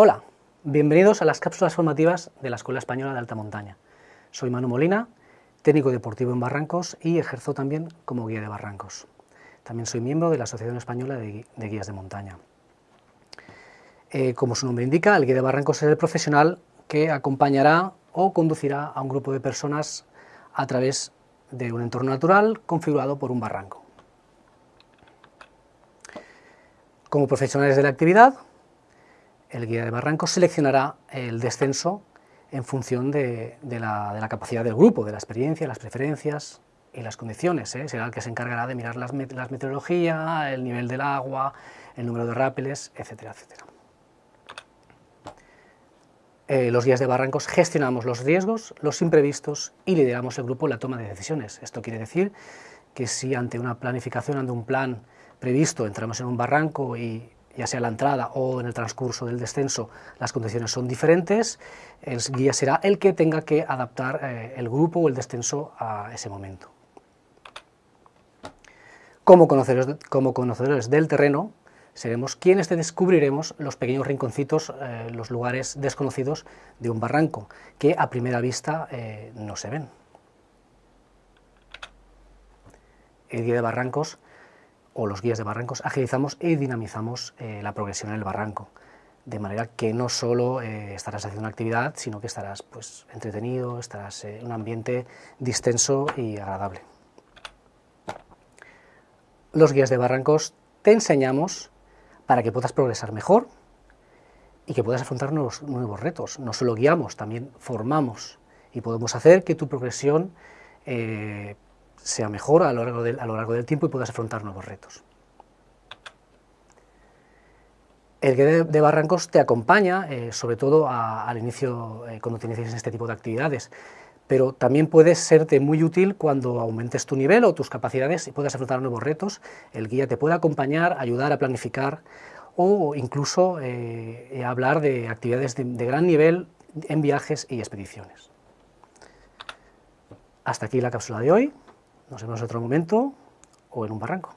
Hola, bienvenidos a las cápsulas formativas de la Escuela Española de Alta Montaña. Soy Manu Molina, técnico deportivo en Barrancos y ejerzo también como guía de barrancos. También soy miembro de la Asociación Española de, Guías de Montaña. Eh, como su nombre indica, el guía de barrancos es el profesional que acompañará o conducirá a un grupo de personas a través de un entorno natural configurado por un barranco. Como profesionales de la actividad, el guía de barrancos seleccionará el descenso en función de, la, capacidad del grupo, de la experiencia, las preferencias y las condiciones. ¿eh? Será el que se encargará de mirar las, meteorología, el nivel del agua, el número de rápeles, etcétera, etcétera. Eh, los guías de barrancos gestionamos los riesgos, los imprevistos y lideramos el grupo en la toma de decisiones. Esto quiere decir que si ante una planificación, ante un plan previsto, entramos en un barranco y ya sea la entrada o en el transcurso del descenso, las condiciones son diferentes, el guía será el que tenga que adaptar eh, el grupo o el descenso a ese momento. Como conocedores, como conocedores del terreno, seremos quienes descubriremos los pequeños rinconcitos, eh, los lugares desconocidos de un barranco, que a primera vista eh, no se ven. El guía de barrancos o los guías de barrancos, agilizamos y dinamizamos eh, la progresión en el barranco, de manera que no solo eh, estarás haciendo una actividad, sino que estarás pues, entretenido, estarás en un ambiente distenso y agradable. Los guías de barrancos te enseñamos para que puedas progresar mejor y que puedas afrontar nuevos, nuevos retos. No solo guiamos, también formamos y podemos hacer que tu progresión eh, sea mejor a lo largo del, a lo largo del tiempo y puedas afrontar nuevos retos. El guía de, barrancos te acompaña, eh, sobre todo al inicio, eh, cuando te en este tipo de actividades, pero también puede serte muy útil cuando aumentes tu nivel o tus capacidades y puedas afrontar nuevos retos. El guía te puede acompañar, ayudar a planificar o incluso eh, hablar de actividades de gran nivel en viajes y expediciones. Hasta aquí la cápsula de hoy. Nos vemos en otro momento o en un barranco.